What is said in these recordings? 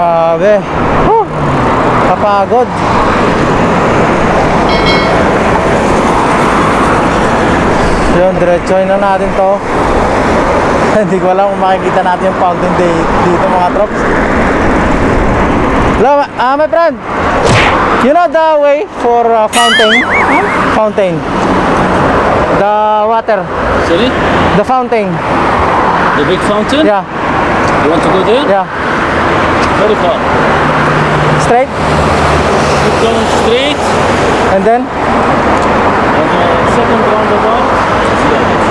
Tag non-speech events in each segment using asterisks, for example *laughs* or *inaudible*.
Grabe. Huh. Kapagod. Yun, diretsoy na natin to. *laughs* Hindi ko alam kung makikita natin yung fountain day dito mga trops. Hello, ah, my friend. You know the way for uh, fountain? Fountain. The water. Sorry? The fountain. The big fountain? Yeah, You want to go there? yeah. Very far. Straight. Keep going straight. And then? On the second roundabout.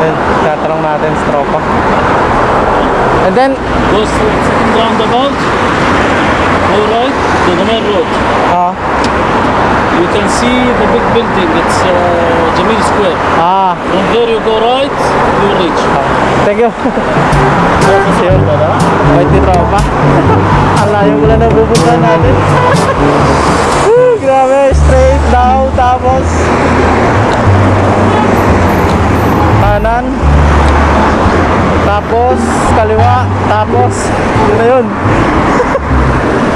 Ayun, tatanong natin sa tropa. And then, Go straight. Second roundabout. Go right to the main road. ah, You can see the big building. It's uh, Jamil Square. ah, From there you go right, you reach. thank you. Yun, bait ni tropa. Ang layo mo na napupunta natin. Grabe, straight down, tapos kanan, tapos kaliwa, tapos yun na *laughs* yun.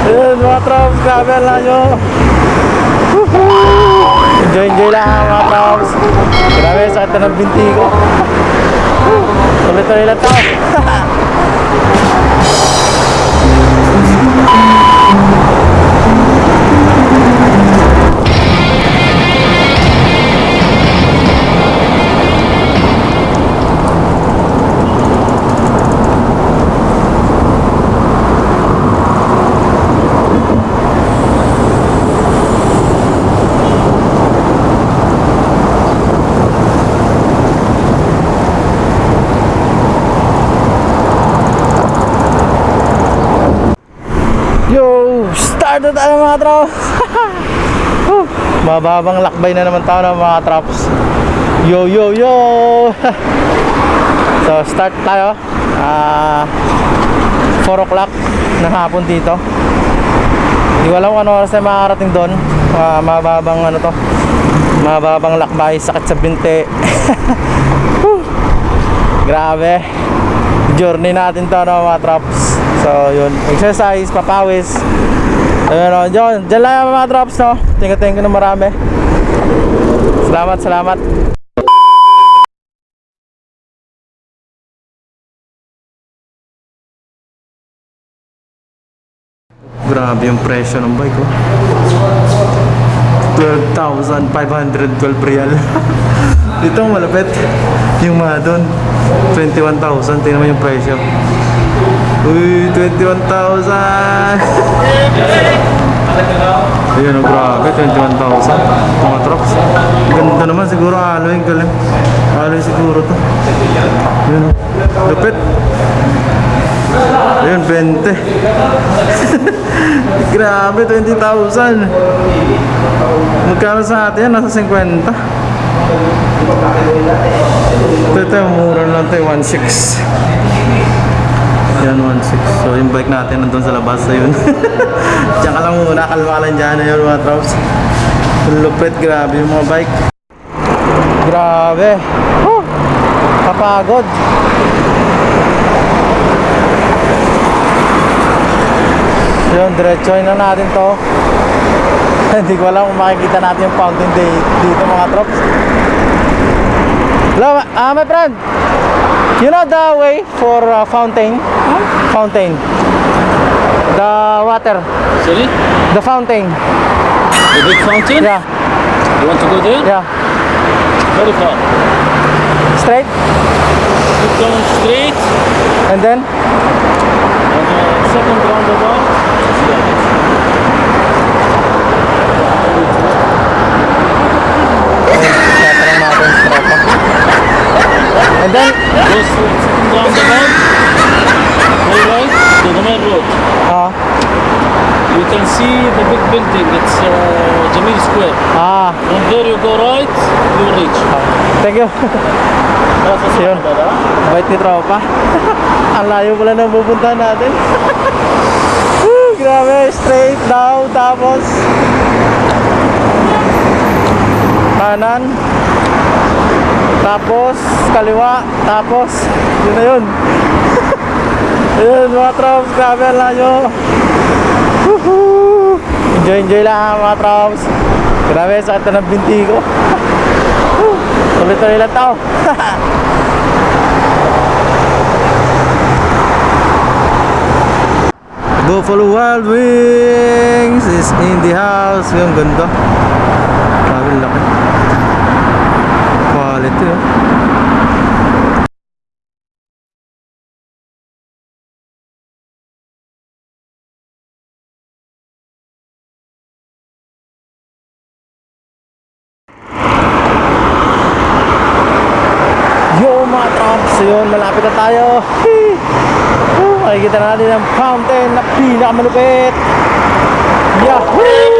Yun mga trops, grabe ang layo. Woohoo! Enjoy, enjoy lang mga trops. Grabe, sakit na ng binti ko. Tuloy-tuloy lang to. Na tayo mga. *laughs* Whew, Mababang lakbay na naman tayo ng mga trops. Yo, yo, yo. *laughs* so, start tayo. Ah, 4 o'clock ng hapon dito. Hindi ko alam kung ano oras tayo makakarating doon. Ah, mababang ano to. Mababang lakbay, sakit sa binti. *laughs* Whew, Grabe. Journey natin to no, mga trops. So, yun. Exercise, papawis. Ayun, no. Diyan, diyan lang yung mga drops, no? Thank you, na marami. Salamat, salamat. Grabe yung presyo ng bike, oh. 12,512 real. *laughs* Ito ang malapit. Yung mga doon, 21,000. Tingnan mo yung presyo. Uy, 21,000! Ayun, oh, grabe, 21,000. Mga trucks. Ganda naman siguro, alloy, galing. Alloy siguro to. Ayun, oh. lupit. Ayun, 20. *laughs* grabe, 20,000. Magkano sa atin yan? Nasa 50. Ito, ito, mura lang ito, 1.6. Yan, 1.6. So, yung bike natin nandun sa labas na yun. *laughs* Diyan ka lang muna, kalma ka lang dyan. Ayun, mga trops. Lupit, grabe yung mga bike. Grabe. Whew! Kapagod. Yun, diretsoy na natin to. *laughs* Hindi ko alam kung makikita natin yung fountain day dito mga trops. Hello, ah, my friend. You know the way for uh, fountain? Fountain. The water. Sorry? The fountain. The big fountain? Yeah, You want to go there? yeah. Very far. Straight. Keep going straight. And then? On the second roundabout. Straight. Second roundabout. Go right to the main road. Ah, You can see the big building. It's uh, Jamil Square. ah, From there you go right, you reach. thank you. Yun. Bait ni tropa. *laughs* Ang layo pala na pupunta natin. Woo, *laughs* grabe, straight down, tapos kanan, Tapos, kaliwa. Tapos, yun na yun. *laughs* Ayun, mga trops. Grabe ang layo. Woohoo! Enjoy, enjoy lang mga trops. Grabe, sakit na ng binti ko. *laughs* Tuloy-tuloy lang tao. *laughs* Buffalo Wild Wings is in the house. Yung ganda. Grabe ang laki. Oh. Yo mga trumps, yun, malapit na tayo. Makikita na natin ang fountain na pinakamalupit. Yahoo!